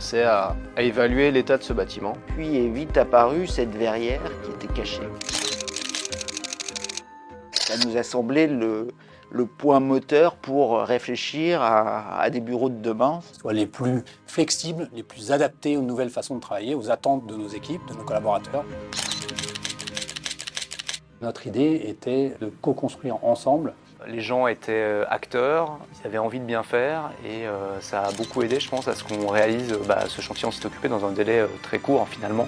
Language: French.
commencé à, à évaluer l'état de ce bâtiment. Puis est vite apparue cette verrière qui était cachée. Ça nous a semblé le, le point moteur pour réfléchir à, à des bureaux de demain. Soit les plus flexibles, les plus adaptés aux nouvelles façons de travailler, aux attentes de nos équipes, de nos collaborateurs. Notre idée était de co-construire ensemble Les gens étaient euh, acteurs, ils avaient envie de bien faire et euh, ça a beaucoup aidé, je pense, à ce qu'on réalise bah, ce chantier. On s'est occupé dans un délai euh, très court finalement.